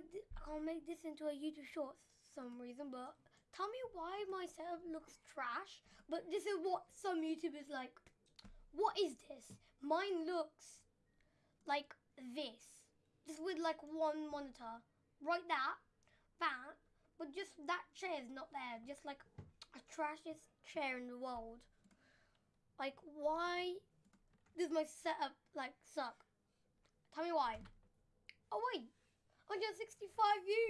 make thi- I can't make this into a YouTube short for some reason, but tell me why my setup looks trash. But this is what some YouTubers like. What is this? Mine looks like this, just with like one monitor, right that, that, but just that chair is not there. Just like a trashiest chair in the world. Like why does my setup like suck? Tell me why. Oh wait, 165 views.